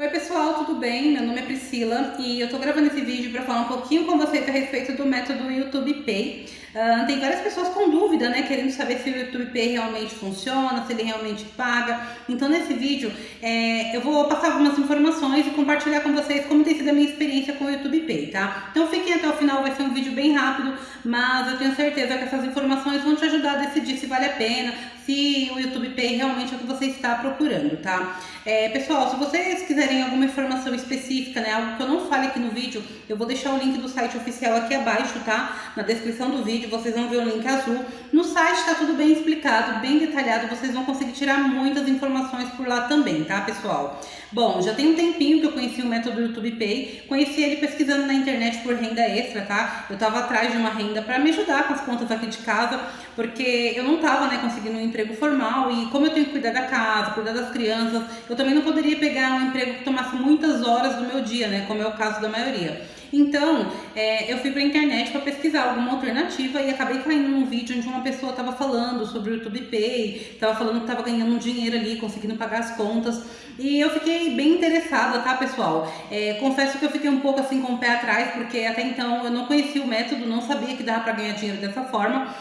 Oi pessoal, tudo bem? Meu nome é Priscila e eu tô gravando esse vídeo para falar um pouquinho com vocês a respeito do método YouTube Pay. Uh, tem várias pessoas com dúvida, né, querendo saber se o YouTube Pay realmente funciona, se ele realmente paga. Então nesse vídeo é, eu vou passar algumas informações e compartilhar com vocês como tem sido a minha experiência com o YouTube Pay, tá? Então fiquem até o final, vai ser um vídeo bem rápido, mas eu tenho certeza que essas informações vão te ajudar a decidir se vale a pena, se o YouTube Pay realmente é o que você está procurando, tá? É, pessoal, se vocês quiserem alguma informação específica, né, algo que eu não fale aqui no vídeo, eu vou deixar o link do site oficial aqui abaixo, tá? Na descrição do vídeo, vocês vão ver o link azul. No site tá tudo bem explicado, bem detalhado, vocês vão conseguir tirar muitas informações por lá também, tá, pessoal? Bom, já tem um tempinho que eu conheci o método YouTube Pay, conheci ele pesquisando na internet por renda extra, tá? Eu tava atrás de uma renda para me ajudar com as contas aqui de casa, porque eu não tava, né, conseguindo emprego formal e como eu tenho que cuidar da casa, cuidar das crianças, eu também não poderia pegar um emprego que tomasse muitas horas do meu dia, né? Como é o caso da maioria. Então, é, eu fui pra internet para pesquisar alguma alternativa e acabei caindo num vídeo onde uma pessoa estava falando sobre o YouTube Pay, estava falando que estava ganhando dinheiro ali, conseguindo pagar as contas. E eu fiquei bem interessada, tá, pessoal? É, confesso que eu fiquei um pouco assim com o pé atrás, porque até então eu não conhecia o método, não sabia que dava para ganhar dinheiro dessa forma.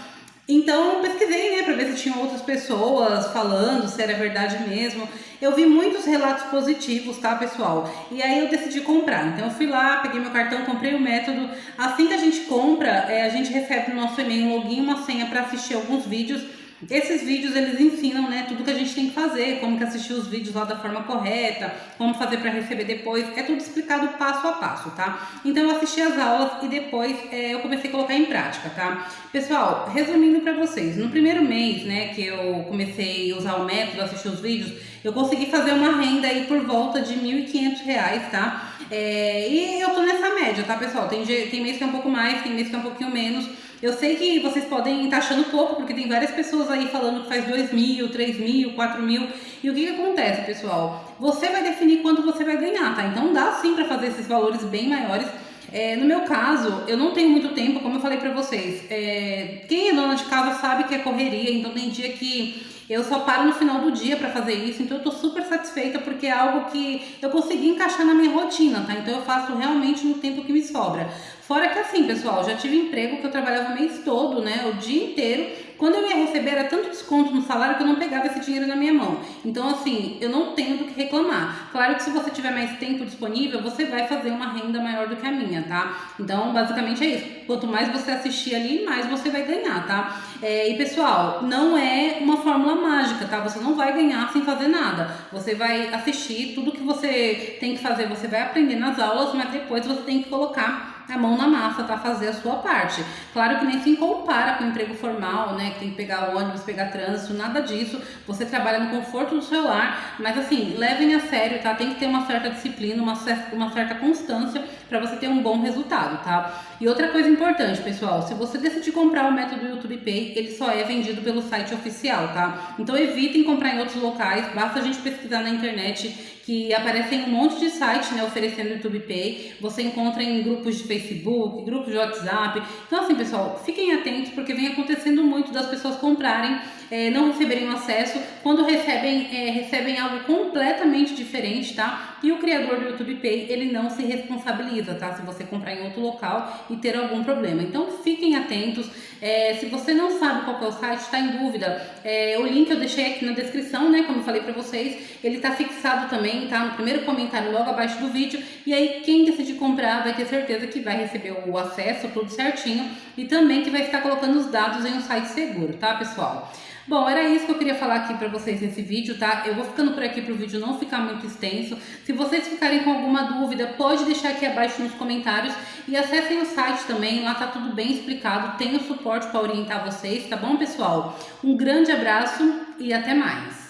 Então eu pesquisei, né, para ver se tinham outras pessoas falando, se era verdade mesmo. Eu vi muitos relatos positivos, tá, pessoal? E aí eu decidi comprar. Então eu fui lá, peguei meu cartão, comprei o método. Assim que a gente compra, é, a gente recebe no nosso e-mail um login uma senha para assistir alguns vídeos esses vídeos eles ensinam né, tudo que a gente fazer, como que assistir os vídeos lá da forma correta, como fazer para receber depois, é tudo explicado passo a passo, tá? Então eu assisti as aulas e depois é, eu comecei a colocar em prática, tá? Pessoal, resumindo para vocês, no primeiro mês né, que eu comecei a usar o método, assistir os vídeos, eu consegui fazer uma renda aí por volta de R$ 1.500, tá? É, e eu tô nessa média, tá pessoal? Tem, tem mês que é um pouco mais, tem mês que é um pouquinho menos, eu sei que vocês podem estar achando pouco, porque tem várias pessoas aí falando que faz 2 mil, 3 mil, 4 mil. E o que, que acontece, pessoal? Você vai definir quanto você vai ganhar, tá? Então dá sim para fazer esses valores bem maiores. É, no meu caso, eu não tenho muito tempo, como eu falei pra vocês. É, quem é dona de casa sabe que é correria, então tem dia que eu só paro no final do dia para fazer isso, então eu tô super satisfeita porque é algo que eu consegui encaixar na minha rotina, tá? Então eu faço realmente no tempo que me sobra. Fora que assim, pessoal, já tive emprego que eu trabalhava o mês todo, né, o dia inteiro. Quando eu ia receber era tanto desconto no salário que eu não pegava esse dinheiro na minha mão. Então assim, eu não tenho do que reclamar. Claro que se você tiver mais tempo disponível, você vai fazer uma renda maior do que a minha, tá? Então basicamente é isso. Quanto mais você assistir ali, mais você vai ganhar, tá? É, e pessoal, não é uma fórmula mágica, tá? Você não vai ganhar sem fazer nada. Você vai assistir, tudo que você tem que fazer, você vai aprender nas aulas, mas depois você tem que colocar a mão na massa, tá? Fazer a sua parte. Claro que nem se compara com o emprego formal, né? Que tem que pegar ônibus, pegar trânsito, nada disso. Você trabalha no conforto do seu lar, mas assim, levem a sério, tá? Tem que ter uma certa disciplina, uma uma certa constância para você ter um bom resultado, tá? E outra coisa importante, pessoal, se você decidir comprar o método YouTube Pay, ele só é vendido pelo site oficial, tá? Então evitem comprar em outros locais, basta a gente pesquisar na internet que aparecem um monte de sites né, oferecendo YouTube Pay. Você encontra em grupos de Facebook, grupos de WhatsApp. Então, assim, pessoal, fiquem atentos porque vem acontecendo muito das pessoas comprarem, é, não receberem o acesso. Quando recebem, é, recebem algo completamente diferente, tá? E o criador do YouTube Pay, ele não se responsabiliza, tá? Se você comprar em outro local e ter algum problema. Então, fiquem atentos. É, se você não sabe qual é o site, está em dúvida, é, o link eu deixei aqui na descrição, né? Como eu falei para vocês, ele está fixado também tá no primeiro comentário logo abaixo do vídeo. E aí quem decidir comprar vai ter certeza que vai receber o acesso, tudo certinho. E também que vai estar colocando os dados em um site seguro, tá pessoal? Bom, era isso que eu queria falar aqui pra vocês nesse vídeo, tá? Eu vou ficando por aqui pro vídeo não ficar muito extenso. Se vocês ficarem com alguma dúvida, pode deixar aqui abaixo nos comentários e acessem o site também, lá tá tudo bem explicado, tem o suporte para orientar vocês, tá bom, pessoal? Um grande abraço e até mais!